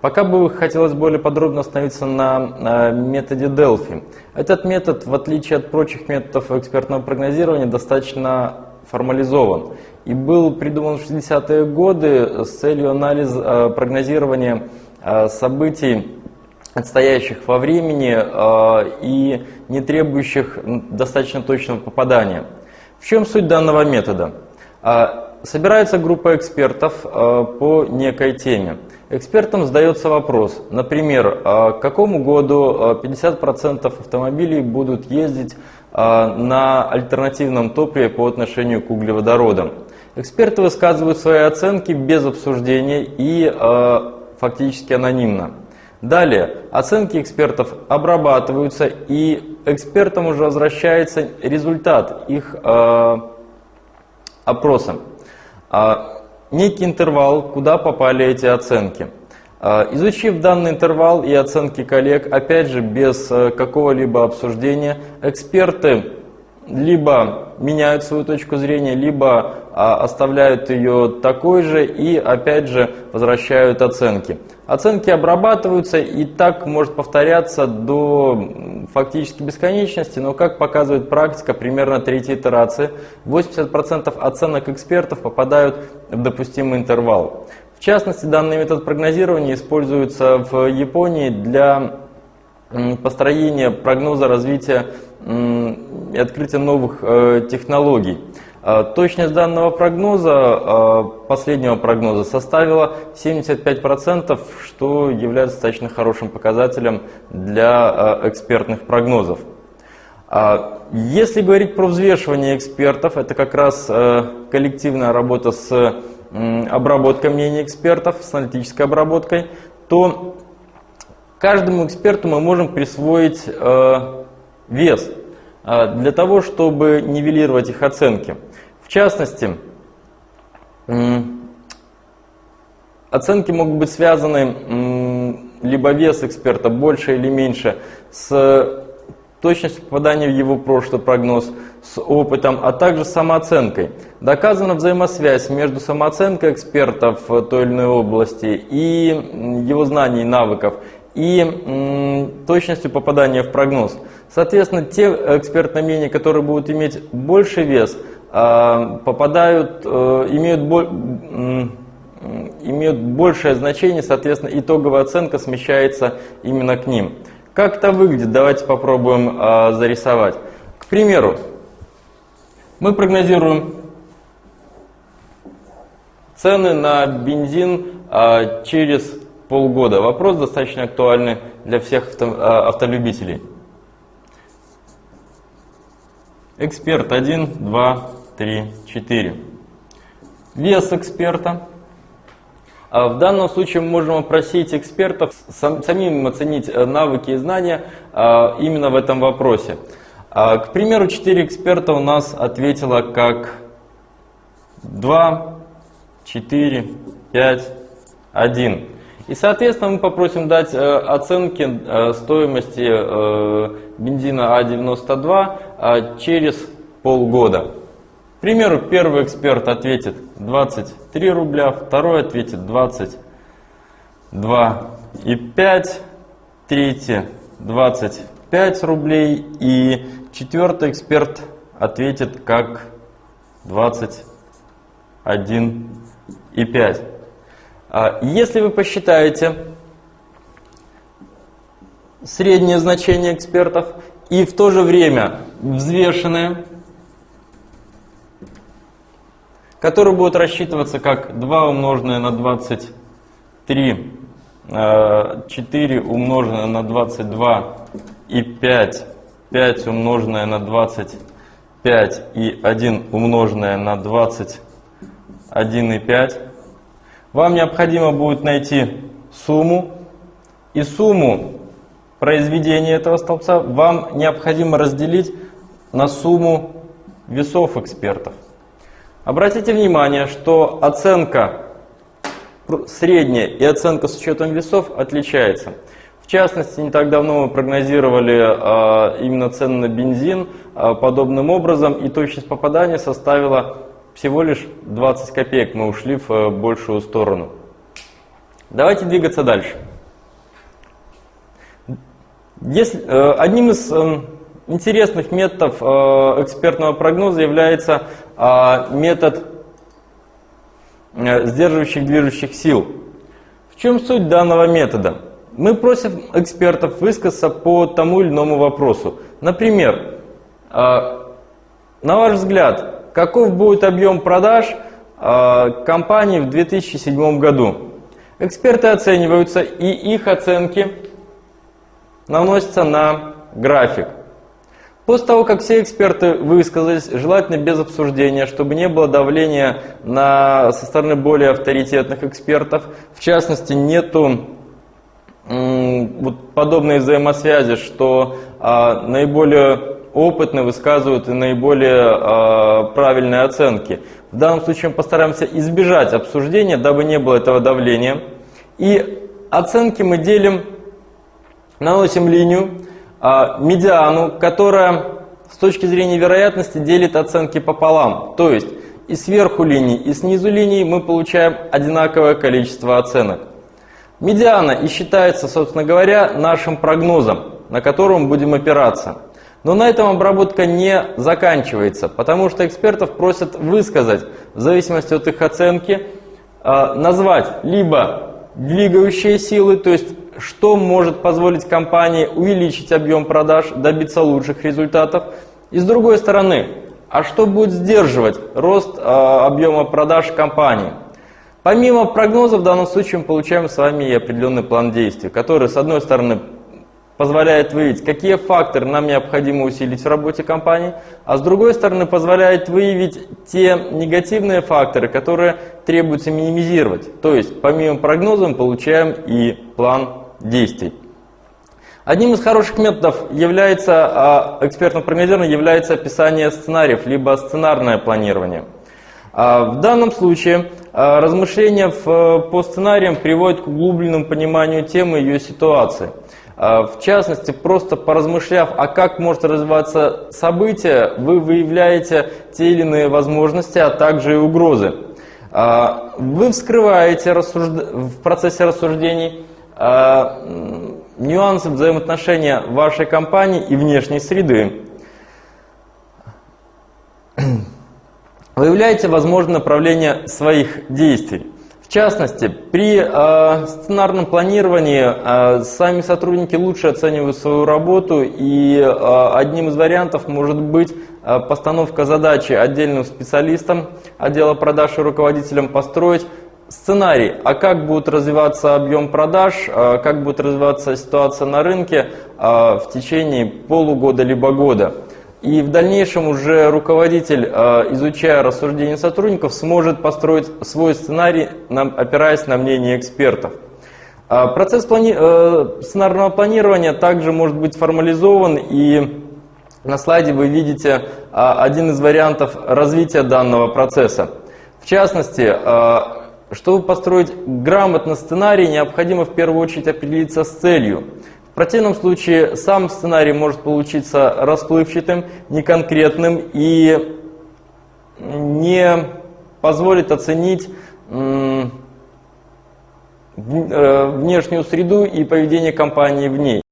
Пока бы хотелось более подробно остановиться на методе Delphi. Этот метод, в отличие от прочих методов экспертного прогнозирования, достаточно формализован и был придуман в 60-е годы с целью анализа прогнозирования событий, отстоящих во времени и не требующих достаточно точного попадания. В чем суть данного метода? Собирается группа экспертов по некой теме. Экспертам задается вопрос, например, а к какому году 50% а, автомобилей будут ездить а, на альтернативном топливе по отношению к углеводородам. Эксперты высказывают свои оценки без обсуждения и фактически анонимно. Далее, оценки экспертов обрабатываются и экспертам уже возвращается результат их опроса некий интервал, куда попали эти оценки. А, изучив данный интервал и оценки коллег, опять же без э, какого-либо обсуждения, эксперты либо меняют свою точку зрения, либо а, оставляют ее такой же и опять же возвращают оценки. Оценки обрабатываются и так может повторяться до фактически бесконечности, но как показывает практика, примерно третьей итерации 80% оценок экспертов попадают в допустимый интервал. В частности, данный метод прогнозирования используется в Японии для построения прогноза развития и открытия новых э, технологий. А, точность данного прогноза, а, последнего прогноза, составила 75%, что является достаточно хорошим показателем для а, экспертных прогнозов. Если говорить про взвешивание экспертов, это как раз коллективная работа с обработкой мнений экспертов, с аналитической обработкой, то каждому эксперту мы можем присвоить вес для того, чтобы нивелировать их оценки. В частности, оценки могут быть связаны либо вес эксперта больше или меньше с точностью попадания в его прошлый прогноз, с опытом, а также с самооценкой. Доказана взаимосвязь между самооценкой экспертов в той или иной области и его знаний и навыков, и точностью попадания в прогноз. Соответственно, те экспертные мнения, которые будут иметь больше вес – а, попадают, э, имеют, имеют большее значение, соответственно, итоговая оценка смещается именно к ним. Как это выглядит? Давайте попробуем а, зарисовать. К примеру, мы прогнозируем цены на бензин а, через полгода. Вопрос достаточно актуальный для всех автолюбителей. Эксперт 1, 2, 3, 4. Вес эксперта. А в данном случае мы можем опросить экспертов, самим оценить э, навыки и знания а, именно в этом вопросе. А, к примеру, 4 эксперта у нас ответило как 2, 4, 5, 1. И, соответственно, мы попросим дать э, оценки э, стоимости бензина А92 через полгода. К примеру, первый эксперт ответит 23 рубля, второй ответит 22 и 5, третий 25 рублей и четвертый эксперт ответит как 21 и 5. А если вы посчитаете среднее значение экспертов и в то же время взвешенное, который будет рассчитываться как 2 умноженное на 23, 4 э, умноженное на 22 и 5, 5 умноженное на 25 и 1 умноженное на 21 и 5. Вам необходимо будет найти сумму, и сумму произведения этого столбца вам необходимо разделить на сумму весов экспертов. Обратите внимание, что оценка средняя и оценка с учетом весов отличается. В частности, не так давно мы прогнозировали а, именно цены на бензин а, подобным образом, и точность попадания составила всего лишь 20 копеек. Мы ушли в а, большую сторону. Давайте двигаться дальше. Если, э, одним из э, интересных методов э, экспертного прогноза является метод сдерживающих движущих сил. В чем суть данного метода? Мы просим экспертов высказаться по тому или иному вопросу. Например, на ваш взгляд, каков будет объем продаж компании в 2007 году? Эксперты оцениваются, и их оценки наносятся на график. После того, как все эксперты высказались, желательно без обсуждения, чтобы не было давления на, со стороны более авторитетных экспертов, в частности, нету вот подобной взаимосвязи, что а, наиболее опытные высказывают наиболее а, правильные оценки. В данном случае мы постараемся избежать обсуждения, дабы не было этого давления. И оценки мы делим наносим линию, а, медиану, которая с точки зрения вероятности делит оценки пополам. То есть и сверху линии, и снизу линии мы получаем одинаковое количество оценок. Медиана и считается, собственно говоря, нашим прогнозом, на котором будем опираться. Но на этом обработка не заканчивается, потому что экспертов просят высказать, в зависимости от их оценки, а, назвать либо двигающие силы, то есть что может позволить компании увеличить объем продаж, добиться лучших результатов. И с другой стороны, а что будет сдерживать рост э, объема продаж компании? Помимо прогноза, в данном случае мы получаем с вами и определенный план действий, который, с одной стороны, позволяет выявить, какие факторы нам необходимо усилить в работе компании, а с другой стороны позволяет выявить те негативные факторы, которые требуется минимизировать. То есть помимо прогноза мы получаем и план действий. Одним из хороших методов является, а, экспертного прогнозирования является описание сценариев, либо сценарное планирование. А, в данном случае а, размышления по сценариям приводят к углубленному пониманию темы и ее ситуации. В частности, просто поразмышляв, а как может развиваться событие, вы выявляете те или иные возможности, а также и угрозы. Вы вскрываете в процессе рассуждений а, нюансы взаимоотношения вашей компании и внешней среды. Выявляете возможное направление своих действий. В частности, при э, сценарном планировании э, сами сотрудники лучше оценивают свою работу, и э, одним из вариантов может быть э, постановка задачи отдельным специалистам отдела продаж и руководителям построить сценарий, а как будет развиваться объем продаж, а как будет развиваться ситуация на рынке а, в течение полугода либо года. И в дальнейшем уже руководитель, а, изучая рассуждения сотрудников, сможет построить свой сценарий, опираясь на мнение экспертов. Процесс плани... Э, сценарного планирования также может быть формализован, и на слайде вы видите один из вариантов развития данного процесса. В частности, чтобы построить грамотно сценарий, необходимо в первую очередь определиться с целью. Противном случае сам сценарий может получиться расплывчатым, неконкретным и не позволит оценить э, внешнюю среду и поведение компании в ней.